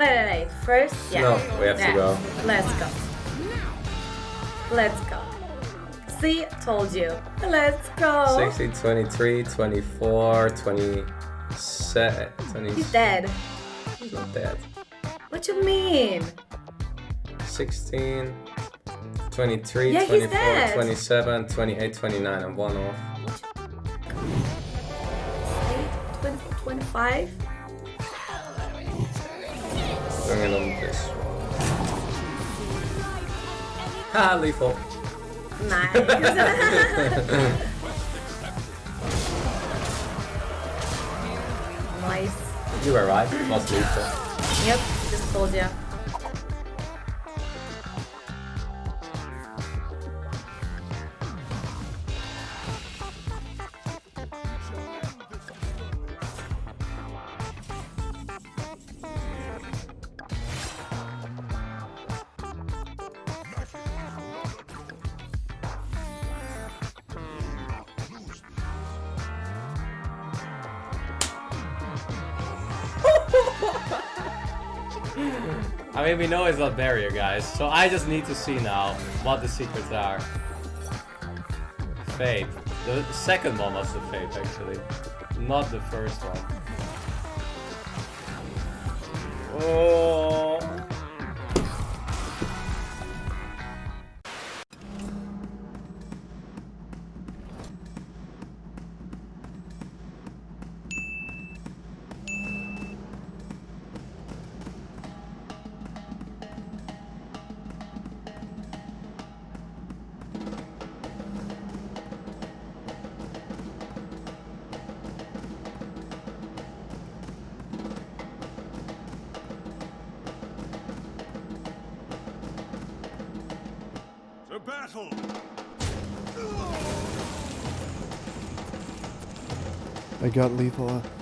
Wait, wait, wait. First, yeah. No, we have to Yeah. go. Let's go. Let's go. See, told you. Let's go. 16, 23, 24, 27, 20. He's dead. He's not dead. What you mean? 16, 23, Yeah, 24, 27, 28, 29, and one off. 20, 25? Bring it on this one. Ha, lethal. Nice. nice. You were right, was lethal. Yep, just told you. I mean, we know it's not barrier, guys. So I just need to see now what the secrets are. Fate. The second one was the fate, actually. Not the first one. Oh. Battle! I got lethal. Uh,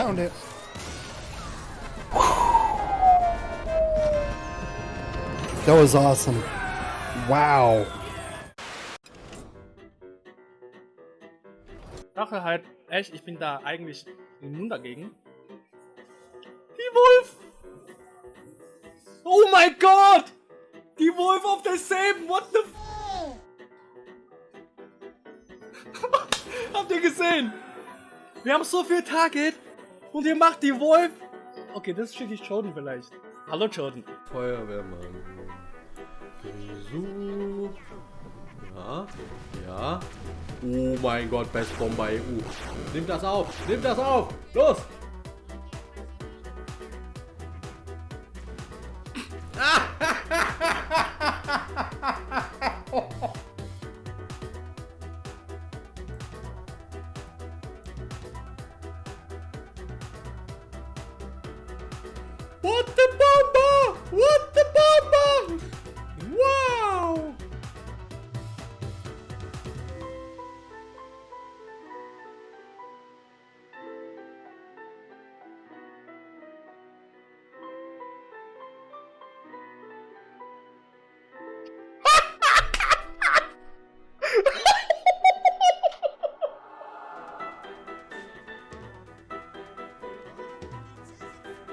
Found it. That was awesome. Wow. dachte halt echt, ich bin da eigentlich immun dagegen. Die Wolf! Oh mein Gott! Die Wolf auf derselben, what the f Habt ihr gesehen? Wir haben so viel Target und ihr macht die Wolf. Okay, das schicke ich Jordan vielleicht. Hallo Jordan. Feuerwehrmann. Gesucht. Ja, ja. Oh mein Gott, Best Bomber EU. Nimm das auf, nimm das auf. Los.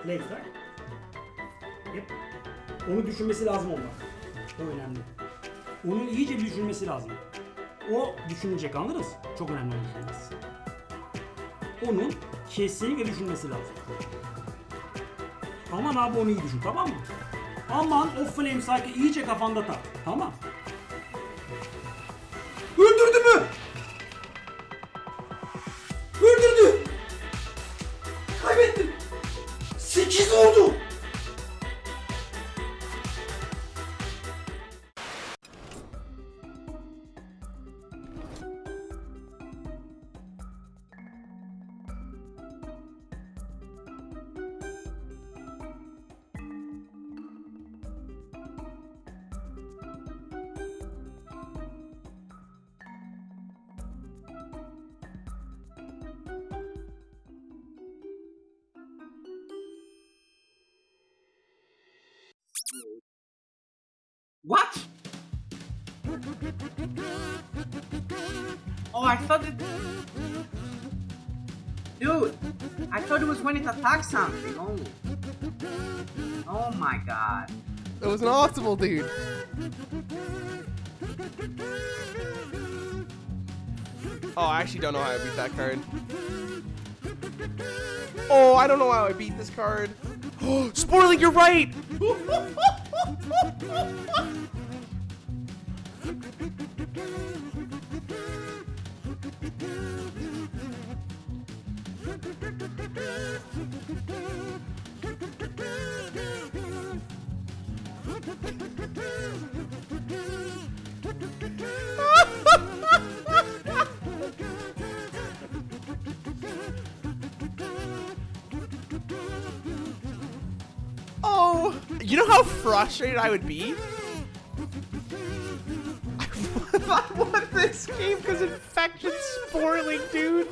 Laser. Yep. Onu düşünmesi lazım onlar. O önemli. Onun iyice düşünmesi lazım. O düşünecek anlarız. Çok önemli düşünmesi. Onun kesinlikle düşünmesi lazım. Aman abi onu iyi düşün tamam mı? Aman o flame cycle iyice kafanda tak. Tamam. What? Oh, I thought it. Dude, I thought it was when it attacks something. Oh. Oh my god. It was an optimal, dude. Oh, I actually don't know how I beat that card. Oh, I don't know how I beat this card. Oh, Sporling, you're right! Oh, you know how frustrated I would be? I won this game because infection spoiling, dude.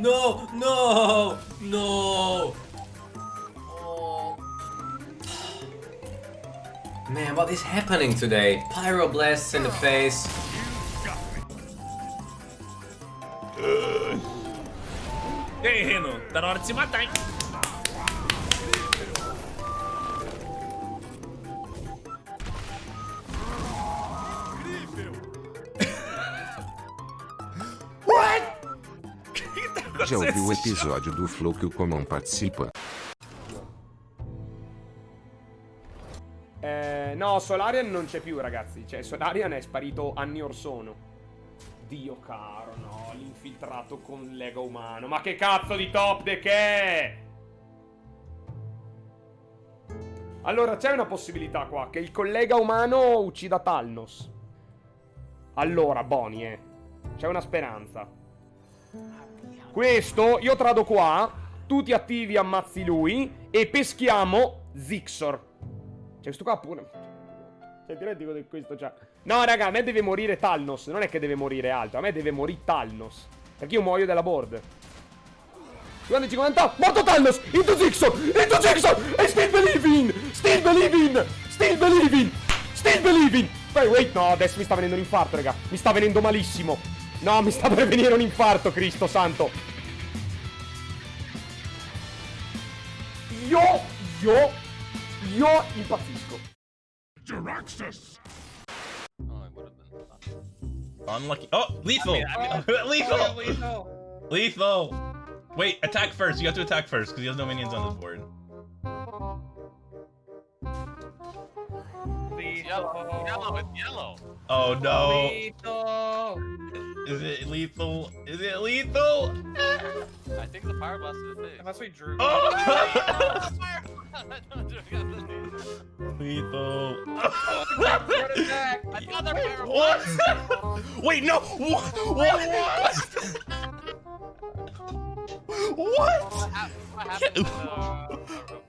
No, no, no. Oh. Man, what is happening today? Pyroblasts in the face. Aí, Reno? Tá na hora de se matar, hein? Já ouviu o episódio do Flow que o Comão participa? Eh, no, Solarian non c'è più, ragazzi. Cioè, Solarian è sparito anni or sono. Dio caro, no, l'infiltrato con Lega umano. Ma che cazzo di top deck è? Allora, c'è una possibilità qua, che il collega umano uccida Talnos. Allora, Boni, eh. C'è una speranza. Questo, io trado qua, tu ti attivi, ammazzi lui, e peschiamo Zixor. Cioè, questo qua pure... Cioè, ti rendi che questo c'ha... No, raga, a me deve morire Talnos. Non è che deve morire altro. A me deve morire Talnos. Perché io muoio della board. 50 50 Morto Talnos Into Zixor Into Zixor E still believing Still believing Still believing Still believing Wait, wait, no, adesso mi sta venendo un infarto, raga Mi sta venendo malissimo No, mi sta per venire un infarto, Cristo santo Io, io, io impazzisco Jaraxxus! Oh, Unlucky. Oh, lethal! lethal! lethal! Lethal! Wait, attack first. You have to attack first because he has no minions on this board. Yellow, yellow, it's yellow. Oh no! Lethal. Is it lethal? Is it lethal? I think the fire blast is big. Unless we drew. Oh! lethal. lethal. I thought What? Wait, no! What? What? What? What what happened to the-